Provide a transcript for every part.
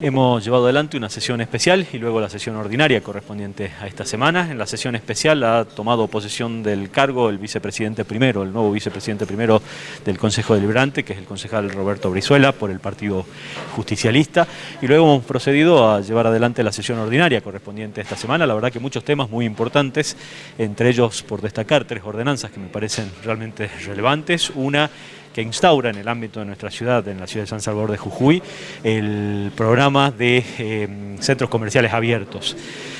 Hemos llevado adelante una sesión especial y luego la sesión ordinaria correspondiente a esta semana. En la sesión especial ha tomado posesión del cargo el vicepresidente primero, el nuevo vicepresidente primero del Consejo Deliberante, que es el concejal Roberto Brizuela, por el Partido Justicialista. Y luego hemos procedido a llevar adelante la sesión ordinaria correspondiente a esta semana. La verdad que muchos temas muy importantes, entre ellos por destacar tres ordenanzas que me parecen realmente relevantes. Una que instaura en el ámbito de nuestra ciudad, en la ciudad de San Salvador de Jujuy, el programa de eh, centros comerciales abiertos.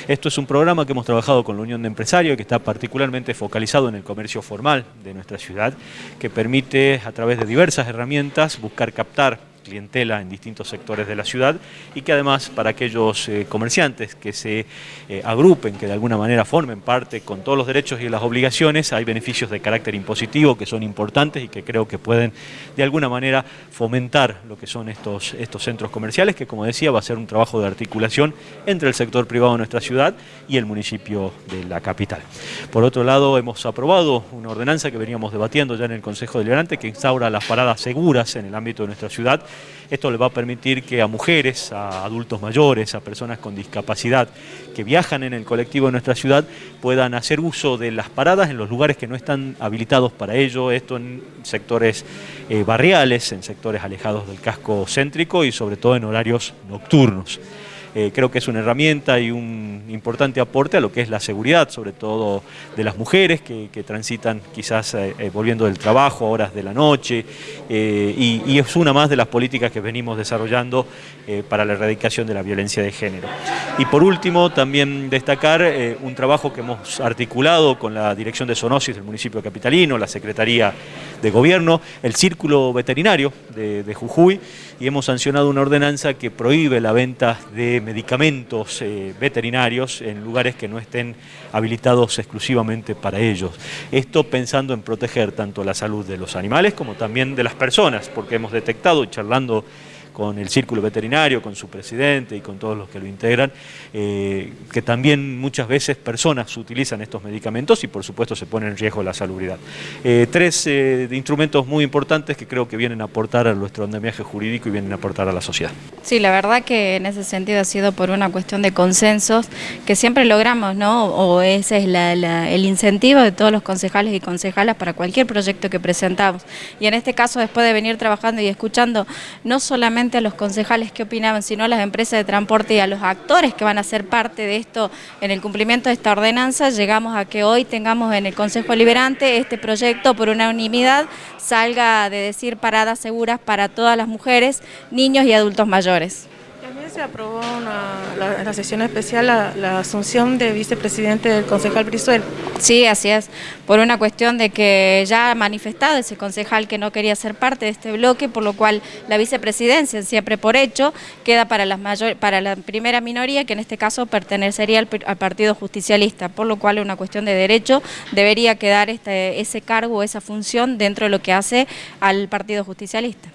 Esto es un programa que hemos trabajado con la Unión de Empresarios, que está particularmente focalizado en el comercio formal de nuestra ciudad, que permite a través de diversas herramientas buscar captar clientela en distintos sectores de la ciudad y que además para aquellos eh, comerciantes que se eh, agrupen, que de alguna manera formen parte con todos los derechos y las obligaciones, hay beneficios de carácter impositivo que son importantes y que creo que pueden de alguna manera fomentar lo que son estos, estos centros comerciales, que como decía va a ser un trabajo de articulación entre el sector privado de nuestra ciudad y el municipio de la capital. Por otro lado, hemos aprobado una ordenanza que veníamos debatiendo ya en el Consejo Deliberante que instaura las paradas seguras en el ámbito de nuestra ciudad esto le va a permitir que a mujeres, a adultos mayores, a personas con discapacidad que viajan en el colectivo de nuestra ciudad puedan hacer uso de las paradas en los lugares que no están habilitados para ello, esto en sectores eh, barriales, en sectores alejados del casco céntrico y sobre todo en horarios nocturnos. Eh, creo que es una herramienta y un importante aporte a lo que es la seguridad, sobre todo de las mujeres que, transitan quizás eh, eh, volviendo del trabajo a horas de la noche y, es una más de las políticas que venimos desarrollando para la erradicación de la violencia de género. Y por último, también destacar un trabajo que hemos articulado con la Dirección de Zoonosis del municipio capitalino, la Secretaría de Gobierno, el Círculo Veterinario de, Jujuy y hemos sancionado una ordenanza que prohíbe la venta de medicamentos eh, veterinarios en lugares que no estén habilitados exclusivamente para ellos. Esto pensando en proteger tanto la salud de los animales como también de las personas, porque hemos detectado, charlando con el círculo veterinario, con su presidente y con todos los que lo integran, eh, que también muchas veces personas utilizan estos medicamentos y por supuesto se pone en riesgo la salubridad. Eh, tres eh, instrumentos muy importantes que creo que vienen a aportar a nuestro andamiaje jurídico y vienen a aportar a la sociedad. Sí, la verdad que en ese sentido ha sido por una cuestión de consensos que siempre logramos, ¿no? O ese es el incentivo de todos los concejales y concejalas para cualquier proyecto que presentamos. Y en este caso, después de venir trabajando y escuchando no solamente a los concejales que opinaban, sino a las empresas de transporte y a los actores que van a ser parte de esto en el cumplimiento de esta ordenanza, llegamos a que hoy tengamos en el Consejo Liberante este proyecto por unanimidad salga de decir paradas seguras para todas las mujeres, niños y adultos mayores se aprobó en la, sesión especial la, asunción de vicepresidente del concejal Brizuel. Sí, así es, por una cuestión de que ya ha manifestado ese concejal que no quería ser parte de este bloque, por lo cual la vicepresidencia, siempre por hecho, queda para, las mayor, para la primera minoría, que en este caso pertenecería al, Partido Justicialista, por lo cual es una cuestión de derecho, debería quedar este, ese cargo, esa función dentro de lo que hace al Partido Justicialista.